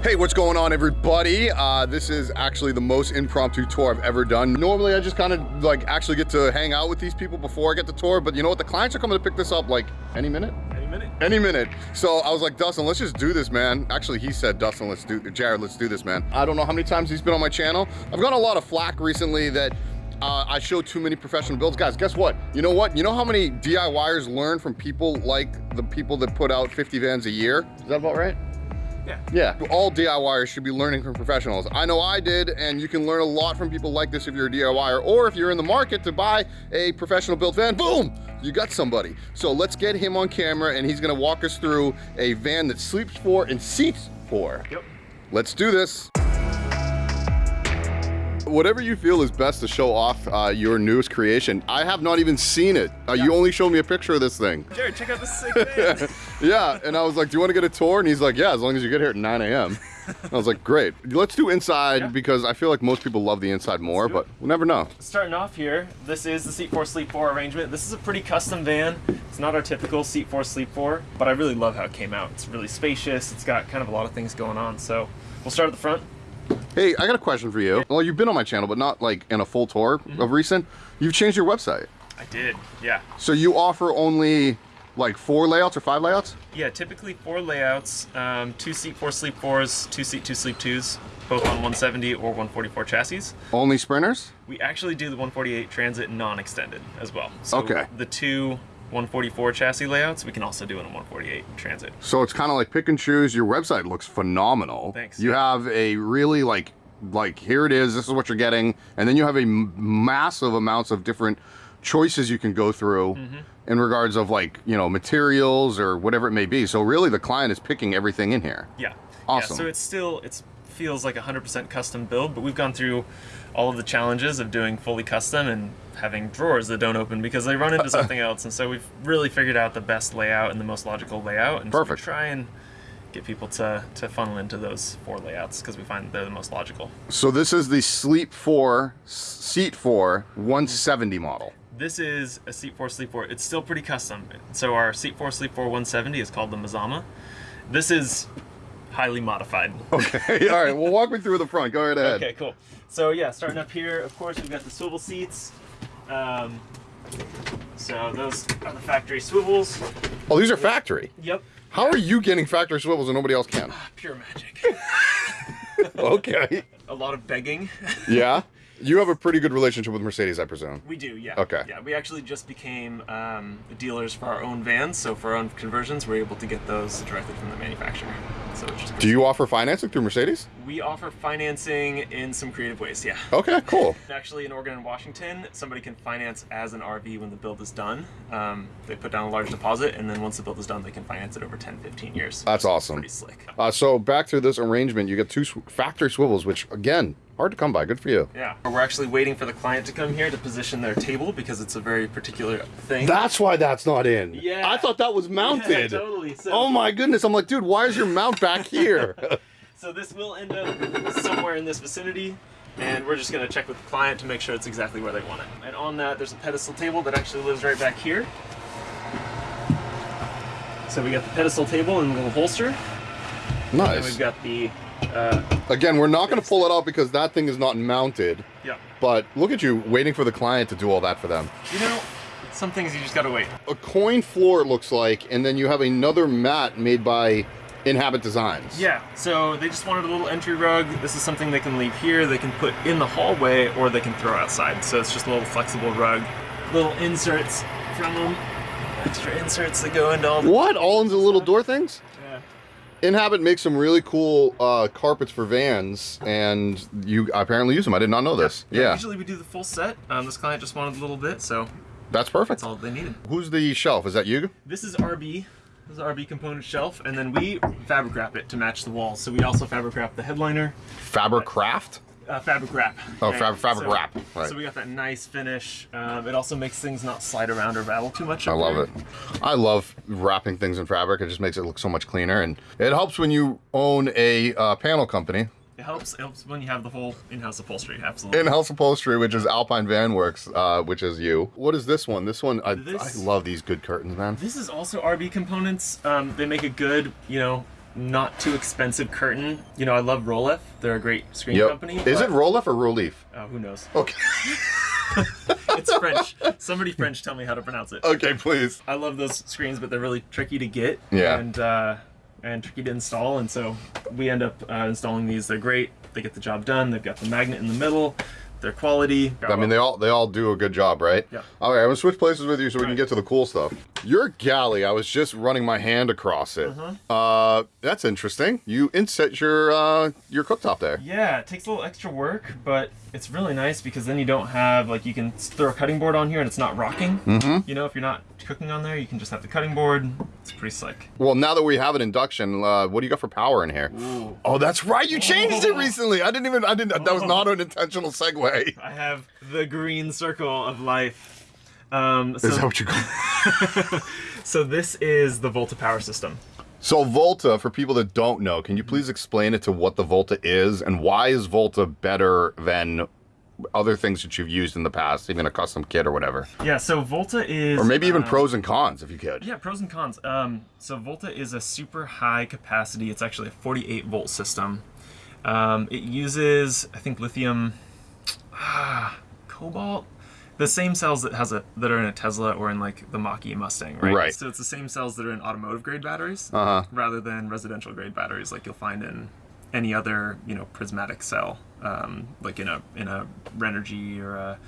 Hey, what's going on everybody? Uh, this is actually the most impromptu tour I've ever done. Normally I just kind of like actually get to hang out with these people before I get the tour, but you know what? The clients are coming to pick this up like any minute? Any minute. Any minute. So I was like, Dustin, let's just do this, man. Actually, he said, Dustin, let's do, Jared, let's do this, man. I don't know how many times he's been on my channel. I've gotten a lot of flack recently that uh, I show too many professional builds. Guys, guess what? You know what? You know how many DIYers learn from people like the people that put out 50 vans a year? Is that about right? Yeah. Yeah, all DIYers should be learning from professionals. I know I did, and you can learn a lot from people like this if you're a DIYer, or if you're in the market to buy a professional built van, boom, you got somebody. So let's get him on camera, and he's gonna walk us through a van that sleeps for and seats for. Yep. Let's do this. Whatever you feel is best to show off uh, your newest creation. I have not even seen it. Uh, You only showed me a picture of this thing. Jared, check out this sick van. yeah, and I was like, do you want to get a tour? And he's like, yeah, as long as you get here at 9 a.m. I was like, great. Let's do inside Yeah. because I feel like most people love the inside more, but we'll never know. Starting off here, this is the Seat 4 Sleep 4 arrangement. This is a pretty custom van. It's not our typical Seat 4 Sleep 4, but I really love how it came out. It's really spacious. It's got kind of a lot of things going on. So we'll start at the front. Hey, I got a question for you. Well, you've been on my channel, but not like in a full tour Mm-hmm. of recent. You've changed your website. I did, yeah. So you offer only like four layouts or five layouts? Yeah, typically four layouts, um, two Seat 4 Sleep 4s, two Seat 2 Sleep 2s, both on 170 or 144 chassis. Only sprinters? We actually do the 148 Transit non-extended as well. So Okay. the two 144 chassis layouts, we can also do in a 148 Transit. So it's kind of like pick and choose. Your website looks phenomenal. Thanks. You have a really like, like here it is, this is what you're getting. And then you have a massive amounts of different choices you can go through Mm-hmm. in regards of like, you know, materials or whatever it may be. So really the client is picking everything in here. Yeah. Awesome. Yeah, so it's still it feels like 100% custom build, but we've gone through all of the challenges of doing fully custom and having drawers that don't open because they run into uh-uh. something else. And so we've really figured out the best layout and the most logical layout. And so try and get people to, to funnel into those four layouts because we find they're the most logical. So this is the Sleep 4, Seat 4 170 model. This is a Seat 4 Sleep 4. It's still pretty custom. So our Seat 4 Sleep 4 170 is called the Mazama. This is highly modified. Okay, all right, well walk me through the front, go right ahead. Okay, cool. So yeah, starting up here, of course, we've got the swivel seats. Um, so those are the factory swivels. Oh, these are factory. Yep. How are you getting factory swivels and nobody else can? Pure magic. Okay. A lot of begging. Yeah? You have a pretty good relationship with Mercedes, I presume. We do, yeah. Okay. Yeah, we actually just became um, dealers for our own vans, so for our own conversions, we're able to get those directly from the manufacturer. So it's just Do you offer financing through Mercedes? we offer financing in some creative ways, yeah. Okay, cool. Actually, in Oregon and Washington, somebody can finance as an RV when the build is done. Um, they put down a large deposit, and then once the build is done, they can finance it over 10, 15 years. That's awesome. Pretty slick. Uh, so back to this arrangement, you get two sw- factory swivels, which again, hard to come by. Good for you. Yeah. We're actually waiting for the client to come here to position their table because it's a very particular thing. That's why that's not in. Yeah. I thought that was mounted. Yeah, totally. So, Oh my goodness. I'm like, dude, why is your mount back here? so this will end up somewhere in this vicinity, and we're just going to check with the client to make sure it's exactly where they want it. And on that, there's a pedestal table that actually lives right back here. So we got the pedestal table and a little holster, and nice. we've got the uh, Again, we're not going to pull it out because that thing is not mounted. yeah. But look at you waiting for the client to do all that for them. You know, some things you just gotta wait. A coin floor, it looks like, and then you have another mat made by Inhabit Designs. Yeah, so they just wanted a little entry rug. This is something they can leave here, they can put in the hallway, or they can throw outside. So it's just a little flexible rug. Little inserts from them. Extra inserts that go into all the... What? All into the little door things? Yeah. Inhabit makes some really cool uh, carpets for vans, and you apparently use them. I did not know this. Yeah, Usually we do the full set. Um, this client just wanted a little bit, so that's perfect. that's all they needed. Who's the shelf? Is that you? This is RB. This is RB component shelf, and then we fabric wrap it to match the walls. So we also fabric wrap the headliner, Fabric Craft? Uh, fabric wrap. Oh, Right. fab- fabric So- wrap, right. So we got that nice finish. Um, it also makes things not slide around or rattle too much. I love there. it. I love wrapping things in fabric. It just makes it look so much cleaner, and it helps when you own a uh, panel company. It helps. It helps when you have the whole in-house upholstery. Absolutely. In-house upholstery, which is Alpine Van Works, uh, which is you. What is this one? This one, I, This- I love these good curtains, man. This is also RB components. Um, they make a good, you know, not too expensive curtain. You know, I love Rolef. They're a great screen Yep. company. Is it Rolef or Rolef? Oh, who knows? Okay. It's French. Somebody French tell me how to pronounce it. okay, please. I love those screens, but they're really tricky to get. Yeah. And uh, and tricky to install, and so we end up uh, installing these. They're great. They get the job done. They've got the magnet in the middle. They're quality. I mean, they all they all do a good job, right? Yeah. All right, I'm gonna switch places with you so we can Right. get to the cool stuff. Your galley, I was just running my hand across it. Uh-huh. Uh, that's interesting. You inset your uh, your cooktop there. Yeah, it takes a little extra work, but it's really nice because then you don't have like you can throw a cutting board on here and it's not rocking. Mm-hmm. You know, if you're not cooking on there, you can just have the cutting board. It's pretty slick. Well, now that we have an induction, uh, what do you got for power in here? Ooh. Oh, that's right. You changed it Oh. recently. I didn't even. I didn't. That was not an intentional segue. I have the green circle of life. Um, so, Is that what you call? so this is the Volta power system. So Volta, for people that don't know, can you please explain it to what the Volta is and why is Volta better than other things that you've used in the past, even a custom kit or whatever, Yeah, so Volta is or maybe even uh, pros and cons if you could. Yeah, pros and cons. Um, so Volta is a super high capacity. It's actually a 48 volt system. Um, it uses, I think, lithium, ah, cobalt, the same cells that has a that are in a Tesla or in like the Mach-E Mustang, right? Right. So it's the same cells that are in automotive grade batteries, Uh-huh. rather than residential grade batteries like you'll find in any other you know prismatic cell, um, like in a in a Renogy or a,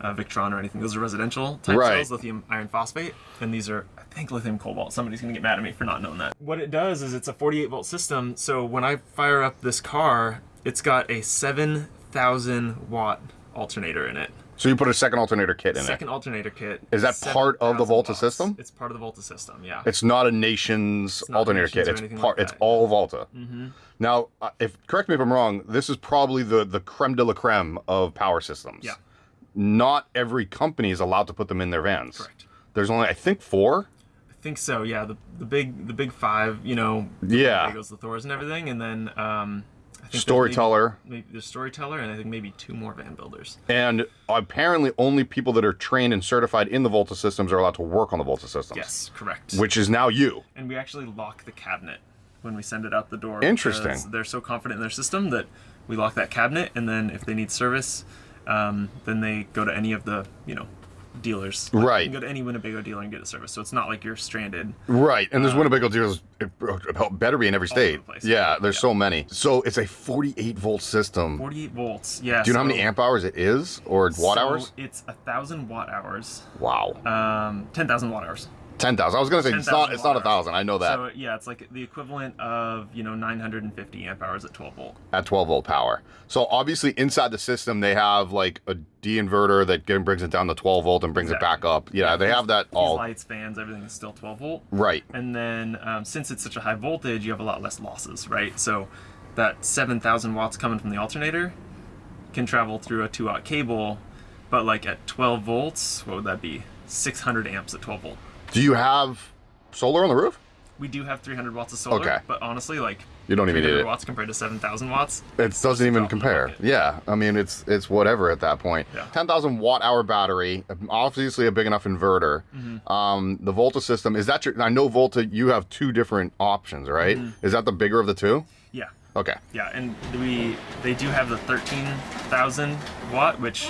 a Victron or anything. Those are residential type Right. cells, lithium iron phosphate, and these are I think lithium cobalt. Somebody's gonna get mad at me for not knowing that. What it does is it's a 48 volt system. So when I fire up this car, it's got a 7,000 watt alternator in it. So you put a second alternator kit in Second alternator kit. Is that part of the Volta watts. system? It's part of the Volta system. Yeah. It's not a nation's not alternator Nations kit. It's part. like it's all Volta. Mm-hmm. Now, uh, if correct me if I'm wrong, this is probably the the creme de la creme of power systems. Yeah. Not every company is allowed to put them in their vans. Correct. There's only I think four. I think so. Yeah. The the big the big five. You know. Yeah. Legos, the Thors, and everything, and then um, I think there's Storyteller. Maybe, maybe the storyteller, and I think maybe two more van builders. And apparently, only people that are trained and certified in the Volta systems are allowed to work on the Volta systems. Yes, correct. Which is now you. and we actually lock the cabinet when we send it out the door. Interesting. They're so confident in their system that we lock that cabinet, and then if they need service, um, then they go to any of the you know dealers. Like, Right. You can go to any Winnebago dealer and get a service, so it's not like you're stranded. Right. And there's Winnebago dealers, better be in every the state. place. Yeah, there's Yeah. so many. So it's a 48 volt system. 48 volts. Yeah. Do you know how many amp hours it is or watt so hours? It's a thousand watt hours. Wow. Um, ten thousand watt hours. 10,000. I was going to say it's not it's not a 1,000. I know that. So yeah, it's like the equivalent of you know 950 amp hours at 12 volt. at 12 volt power. So obviously inside the system they have like a D inverter that brings it down to 12 volt and brings it back up. Yeah, they have that all lights, fans, everything is still 12 volt. right. And then um, since it's such a high voltage, you have a lot less losses, right? So that 7,000 watts coming from the alternator can travel through a 2 watt cable, but like at 12 volts, what would that be? 600 amps at 12 volt. Do you have solar on the roof? We do have 300 watts of solar, Okay. but honestly, like You don't even need 300 it. watts compared to 7,000 watts. It doesn't even drop in the compare. Yeah, I mean it's it's whatever at that point. Yeah. 10,000 watt hour battery, obviously a big enough inverter. Mm-hmm. Um, the Volta system is that your? I know Volta. You have two different options, right? Mm-hmm. Is that the bigger of the two? Yeah. Okay. Yeah, and we they do have the 13,000 watt, which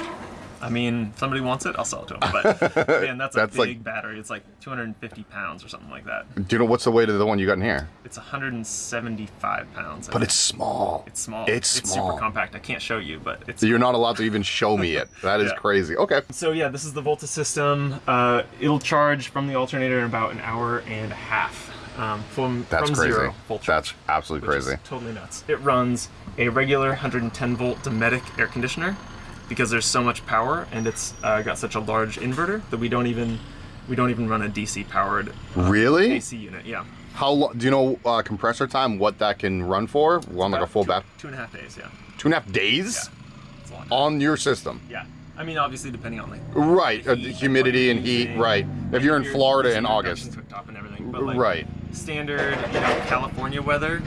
I mean, if somebody wants it, I'll sell it to them. But man, that's a That's like- big battery. It's like 250 pounds or something like that. Do you know what's the weight of the one you got in here? It's 175 pounds. I But think. it's small. it's small. It's small. super compact. I can't show you, but it's. You're not allowed to even show me it. That is Yeah. crazy. Okay. So yeah, this is the Volta system. Uh, it'll charge from the alternator in about an hour and a half. Um, from That's from crazy. zero charge. That's absolutely crazy. totally nuts. It runs a regular 110 volt Dometic air conditioner because there's so much power and it's uh, got such a large inverter that we don't even we don't even run a DC powered Really? AC unit. Yeah, How long? Do you know uh, compressor time? What that can run for? On like a full two, bat? Two and a half days. Yeah, Two and a half days yeah, it's a long on your system. Yeah, I mean obviously depending on like Right. Uh, heat humidity what and heat. Right. If you're in Florida in August. and everything, but like Right. standard you know California weather, two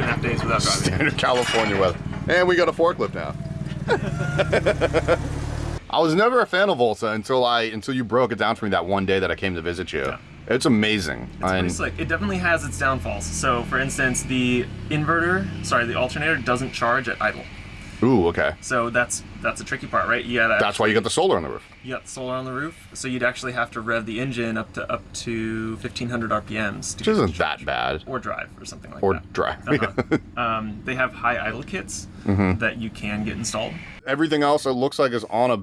and a half days without driving. Standard California weather. And we got a forklift now. I was never a fan of Volta until I until you broke it down for me that one day that I came to visit you. Yeah. It's amazing. It's pretty slick. It definitely has its downfalls. So, for instance, the inverter, sorry, the alternator doesn't charge at idle. Ooh, okay. So that's that's a tricky part, right? You gotta That's why you got the solar on the roof. you got solar on the roof, so you'd actually have to rev the engine up to up to 1500 RPMs to Which isn't that bad. or drive or something like Or that. Or drive. Uh-huh. um, they have high idle kits Mm-hmm. that you can get installed. Everything else it looks like is on a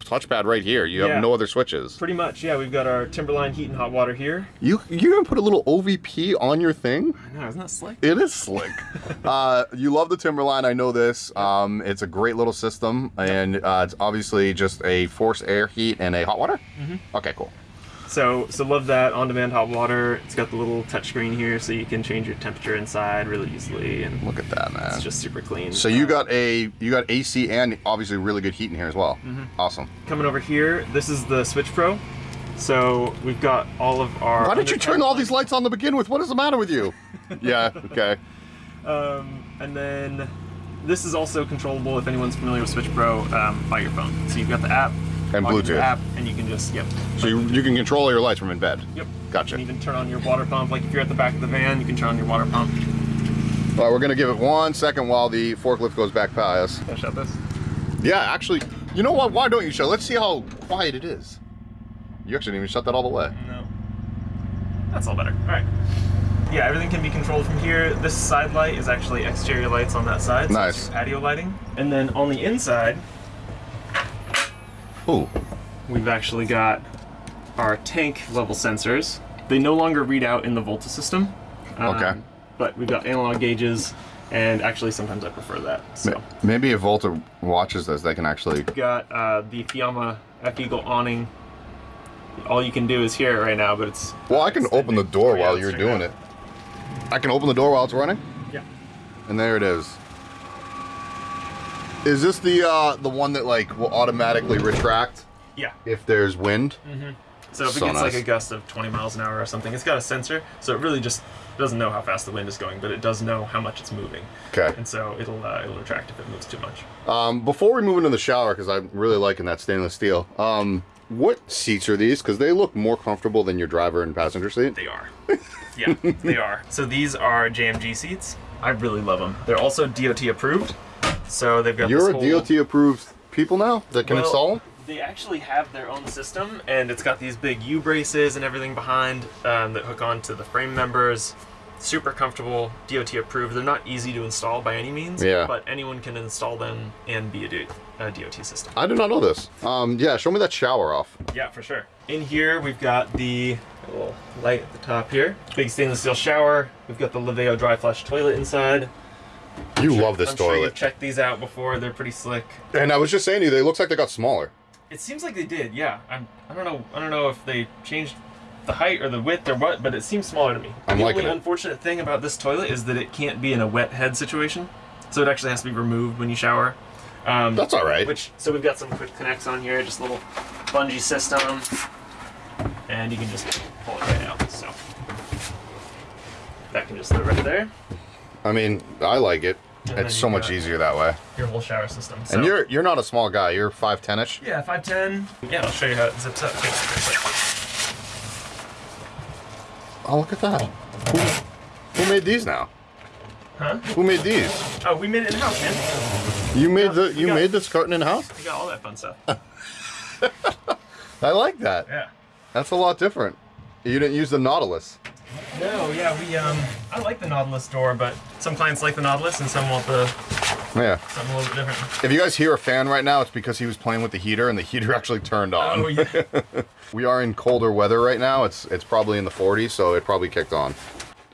touchpad right here. You have Yeah. no other switches. Pretty much, yeah. We've got our Timberline heat and hot water here. You you gonna put a little OVP on your thing? I know, isn't that slick? It is slick. uh, you love the Timberline, I know this. Um, it's a great little system, and uh, it's obviously just a forced air heat and a hot water. Mm-hmm. Okay, cool. So, so love that on-demand hot water. It's got the little touchscreen here, so you can change your temperature inside really easily, and Look at that, man. it's just super clean. so you got a you got AC and obviously really good heat in here as well. Awesome. coming over here. This is the Switch Pro. So we've got all of our. Why did you turn all these lights on to begin with? What is the matter with you? yeah. Okay. Um, and then this is also controllable if anyone's familiar with Switch Pro um, by your phone. So you've got the app And Bluetooth. app, and you can just yep. So you, you can control your lights from in bed. Yep. Gotcha. You can even turn on your water pump. Like if you're at the back of the van, you can turn on your water pump. All right, we're gonna give it one second while the forklift goes back by us. Can I shut this? Yeah, actually, you know what? Why don't you shut? Let's see how quiet it is. You actually didn't even shut that all the way. No. That's all better. All right. Yeah, everything can be controlled from here. This side light is actually exterior lights on that side. so Nice. Patio lighting. And then on the inside, Ooh. we've actually got our tank level sensors. They no longer read out in the Volta system. um, Okay. But we've got analog gauges, and actually sometimes I prefer that. So Maybe if Volta watches this, they can actually. we've got uh, the Fiamma F Eagle awning. All you can do is hear it right now, but it's Well, I can open the door while you're doing out. it. I can open the door while it's running, Yeah. and there it is. Is this the uh, the one that like will automatically retract Yeah. if there's wind? So if it gets nice. like a gust of 20 miles an hour or something, it's got a sensor, so it really just doesn't know how fast the wind is going, but it does know how much it's moving, Okay. and so it'll uh, it'll retract if it moves too much. Um, before we move into the shower, because I'm really liking that stainless steel. Um, what seats are these? Because they look more comfortable than your driver and passenger seat. They are. yeah, they are. So these are JMG seats. I really love them. They're also DOT approved. So they've got You're a whole- DOT approved people now that can Well, install them. They actually have their own system, and it's got these big U braces and everything behind um, that hook onto the frame members. Super comfortable, DOT approved. They're not easy to install by any means, Yeah. but anyone can install them and be a DOT system. I did not know this. Um, yeah, show me that shower off. Yeah, for sure. In here, we've got the little light at the top here. Big stainless steel shower. We've got the Laveo dry flush toilet inside. You love this I'm Sure toilet. you've checked these out before. They're pretty slick. and I was just saying to you, they looks like they got smaller. It seems like they did. Yeah. I'm. I don't know. I don't know if they changed the height or the width or what, but it seems smaller to me. I'm the only it. unfortunate thing about this toilet is that it can't be in a wet head situation, so it actually has to be removed when you shower. Um, That's all right. Which so we've got some quick connects on here, just a little bungee system, and you can just pull it right out. So that can just sit right there. I mean, I like it. And It's so much easier that way. Your whole shower system. So, And you're you're not a small guy. You're five ten ish. yeah, five ten. Yeah, I'll show you how it zips up. Take a quick Oh, look at that. Who, who made these now? Huh? Who made these? Oh, we made it in house, man. You made the you got- made this curtain in house. We got all that fun stuff. I like that. Yeah. That's a lot different. You didn't use the Nautilus. No, yeah, we um, I like the Nautilus door, but some clients like the Nautilus and some want the Yeah. something a little bit different. If you guys hear a fan right now, it's because he was playing with the heater and the heater actually turned on. Oh yeah. We are in colder weather right now. It's it's probably in the 40s, so it probably kicked on.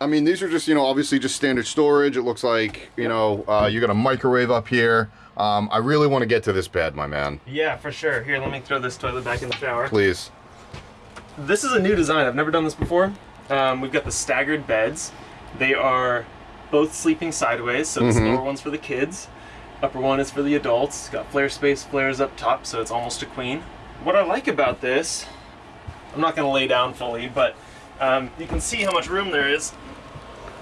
I mean, these are just, you know, obviously just standard storage. It looks like, you know, uh, you got a microwave up here. Um, I really want to get to this bed, my man. yeah, for sure. Here, let me throw this toilet back in the shower. Please. This is a new design. I've never done this before. Um, we've got the staggered beds. They are both sleeping sideways, so the lower one's for the kids. Upper one is for the adults. It's got flare space flares up top, so it's almost a queen. What I like about this, I'm not going to lay down fully, but um, you can see how much room there is.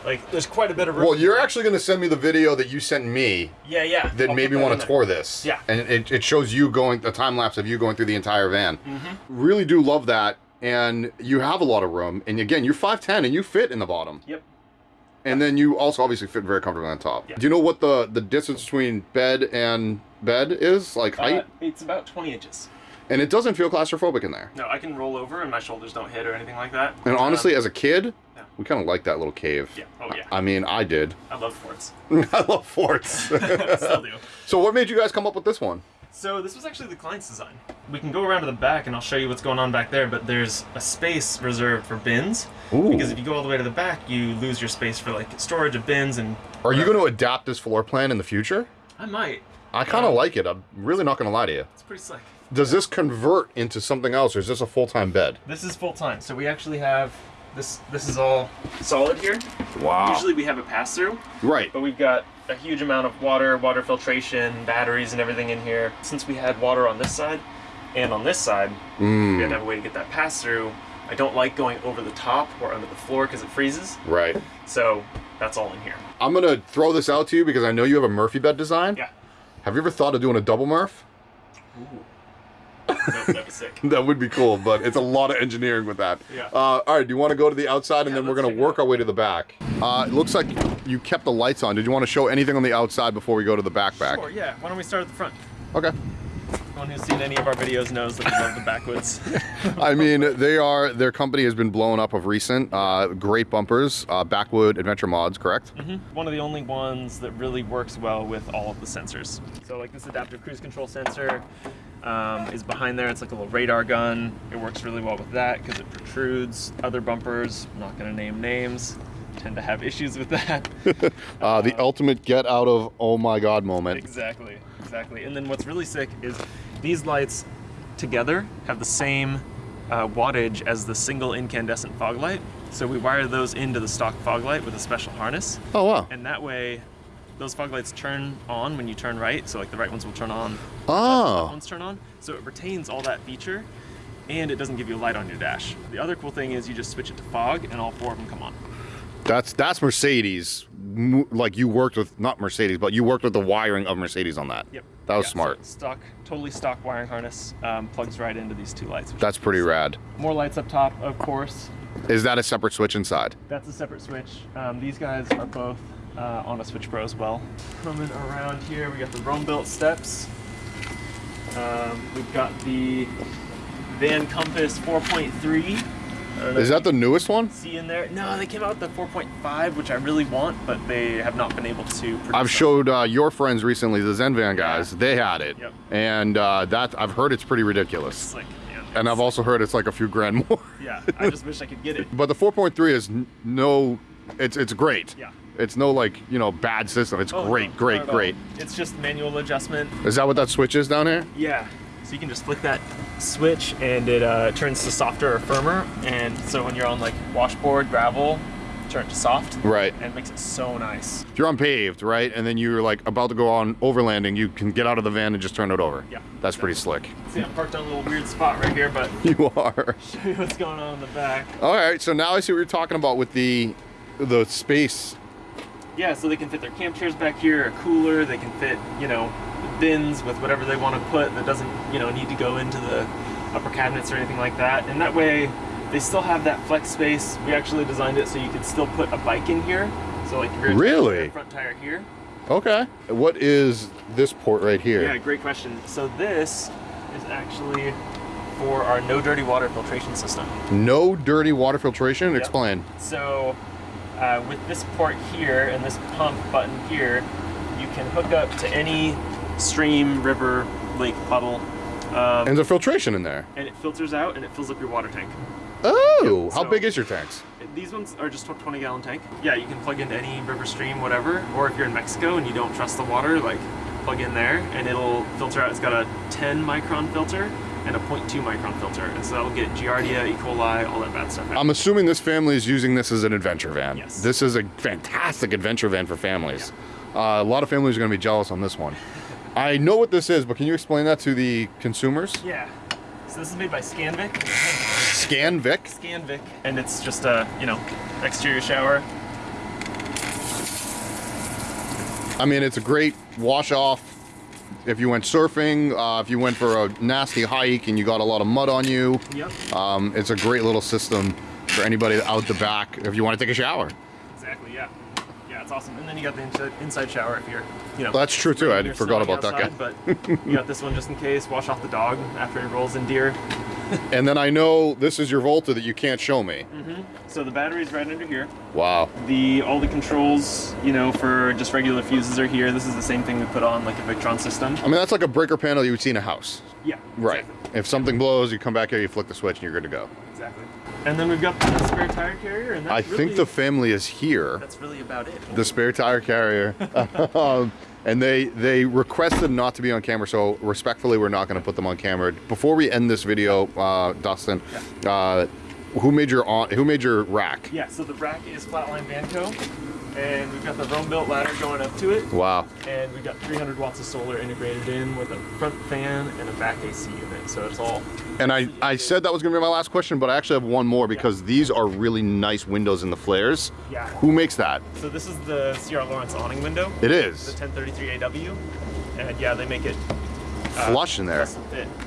Like, there's quite a bit of room. Well, you're actually going to send me the video that you sent me yeah, yeah. that I'll made me want to tour this. Yeah. And it, it shows you going, a time lapse of you going through the entire van. Mm-hmm. Really do love that. And you have a lot of room. And again, you're 5'10 and you fit in the bottom. Yep. And then you also obviously fit very comfortably on top. Yeah. Do you know what the, the distance between bed and bed is? Like height? Uh, it's about 20 inches. and it doesn't feel claustrophobic in there. No, I can roll over and my shoulders don't hit or anything like that. And Um, honestly, as a kid, yeah. we kind of like that little cave. yeah. Oh yeah. I mean, I did. I love forts. I love forts. Still do. so what made you guys come up with this one? So this was actually the client's design. We can go around to the back and I'll show you what's going on back there, but there's a space reserved for bins. Ooh. Because if you go all the way to the back, you lose your space for like storage of bins and Are you going to adapt this floor plan in the future? I might. I kind of Um, like it. I'm really not going to lie to you. It's pretty slick. Does this convert into something else, or is this a full-time bed? This is full time. So we actually have this this is all solid here. Wow. Usually we have a pass through, right. but we've got a huge amount of water, water filtration, batteries and everything in here. Since we had water on this side and on this side, we Mm, had have a way to get that pass through. I don't like going over the top or under the floor because it freezes. right. So that's all in here. I'm going to throw this out to you because I know you have a Murphy bed design. Yeah. Have you ever thought of doing a double Murph? Ooh. That- that'd be sick. That would be cool, but it's a lot of engineering with that. Yeah. Uh, all right, do you want to go to the outside and Yeah, then we're going to work our way to the back? Uh, it looks like you kept the lights on. Did you want to show anything on the outside before we go to the back back? Sure, yeah. Why don't we start at the front? Okay. Anyone who's seen any of our videos knows that we love the backwoods. I mean, they are, their company has been blown up of recent. Uh, great bumpers, uh, Backwood Adventure Mods, correct? One of the only ones that really works well with all of the sensors. So like this adaptive cruise control sensor um, is behind there. It's like a little radar gun. It works really well with that because it protrudes. Other bumpers, I'm not gonna name names, tend to have issues with that. Uh, the ultimate get out of oh my god moment. exactly, exactly. And then what's really sick is these lights together have the same uh, wattage as the single incandescent fog light. So we wire those into the stock fog light with a special harness. Oh wow. and that way those fog lights turn on when you turn right so like the right ones will turn on left Oh. ones turn on so it retains all that feature and it doesn't give you a light on your dash the other cool thing is you just switch it to fog and all four of them come on That's that's Mercedes. Like you worked with not Mercedes, but you worked with the wiring of Mercedes on that. yep That was Yeah, so smart. stock totally stock wiring harness um, plugs right into these two lights That's pretty rad. more lights up top of course Is that a separate switch inside? that's a separate switch um, these guys are both uh, on a switch pro as well coming around here we got the Roambuilt steps um, we've got the Van Compass 4.3 I don't know Is that the newest one? see in there no they came out with the 4.5 which I really want but they have not been able to produce I've showed uh, your friends recently, the Zen Van guys. They had it, Yep. and uh, that I've heard it's pretty ridiculous. Slick, man. And I've also heard it's like a few grand more. yeah I just wish I could get it But the 4.3 is no, it's it's great. Yeah. It's no like you know bad system. It's Oh, great, not great, great. it's just manual adjustment Is that what that switch is down here? Yeah. So you can just flick that switch and it uh, turns to softer or firmer. And so when you're on like washboard, gravel, turn it to soft. Right. And it makes it so nice. If you're on paved, right, and then you're like about to go on overlanding, you can get out of the van and just turn it over. Yeah, That's pretty slick. See, I'm parked on a little weird spot right here, but You are. show you what's going on in the back. All right. So now I see what you're talking about with the the space. Yeah, so they can fit their camp chairs back here, a cooler. They can fit, you know, bins with whatever they want to put that doesn't, you know, need to go into the upper cabinets or anything like that. And that way, they still have that flex space. We actually designed it so you could still put a bike in here. So like Really? front tire here. Okay. What is this port right here? Yeah, great question. So this is actually for our no dirty water filtration system. No dirty water filtration. Yep. Explain. So uh, with this port here and this pump button here, you can hook up to any stream, river, lake, puddle, um, And the filtration in there. and it filters out and it fills up your water tank. Oh, how so- big is your tanks? These ones are just a 20 gallon tank. Yeah, you can plug into any river, stream, whatever. Or if you're in Mexico and you don't trust the water, like plug in there and it'll filter out. It's got a 10 micron filter and a 0.2 micron filter. And so that'll get Giardia, E. coli, all that bad stuff out. I'm assuming this family is using this as an adventure van. Yes. This is a fantastic adventure van for families. Uh, a lot of families are going to be jealous on this one. I know what this is, but can you explain that to the consumers? yeah. So this is made by Scandvik. Scan Vic. Scandvik. And it's just a, you know, exterior shower. I mean, it's a great wash off if you went surfing, uh, if you went for a nasty hike and you got a lot of mud on you, Yep. um, it's a great little system for anybody out the back if you want to take a shower. Exactly. Yeah. Yeah, it's awesome. And then you got the inside, inside shower if you're, you know. That's true, too. I forgot about that outside, But you got this one just in case. Wash off the dog after he rolls in deer. And then I know this is your Volta that you can't show me. Mm-hmm. So the battery's right under here. Wow. The all the controls, you know, for just regular fuses are here. This is the same thing we put on like a Victron system. I mean, that's like a breaker panel you would see in a house. Yeah. Right. Exactly. If something blows, you come back here, you flick the switch, and you're good to go. exactly. And then we've got the spare tire carrier, and that's I really, think the family is here. that's really about it. the spare tire carrier. um, and they they requested not to be on camera, so respectfully, we're not going to put them on camera. Before we end this video, uh, Dustin, uh, who made your on, who made your rack? Yeah. So the rack is Flatline Van Co, and we've got the Roambuilt ladder going up to it. Wow. and we've got 300 watts of solar integrated in with a front fan and a back AC unit. So it's all And I, I said that was going to be my last question, but I actually have one more because these are really nice windows in the flares. Yeah. Who makes that? so this is the CR Laurence awning window, It is. the 1033 AW, and yeah, they make it uh, flush in there.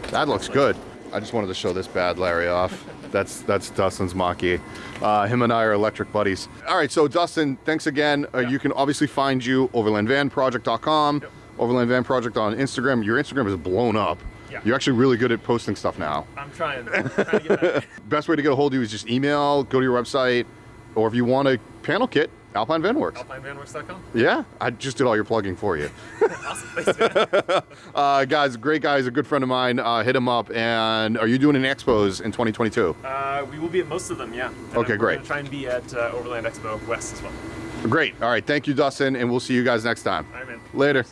That looks good. I just wanted to show this bad Larry off. That's that's Dustin's Maki. Uh, him and I are electric buddies. All right, so Dustin, thanks again. Uh, Yeah. You can obviously find you overlandvanproject.com, Yep. Overland Van Project on Instagram. Your Instagram is blown up. Yeah. You're actually really good at posting stuff now. I'm trying, I'm trying to get. Best way to get a hold of you is just email, go to your website, or if you want a panel kit, Alpine Van Works. AlpineVanWorks.com. Yeah, I just did all your plugging for you. Awesome, thanks, man. Uh, guys, great guys, a good friend of mine. Uh, hit him up. And are you doing any expos in 2022? Uh, we will be at most of them, yeah. And Okay, we're great. Try and be at uh, Overland Expo West as well. Great. All right. Thank you, Dustin, and we'll see you guys next time. All right, man. Later.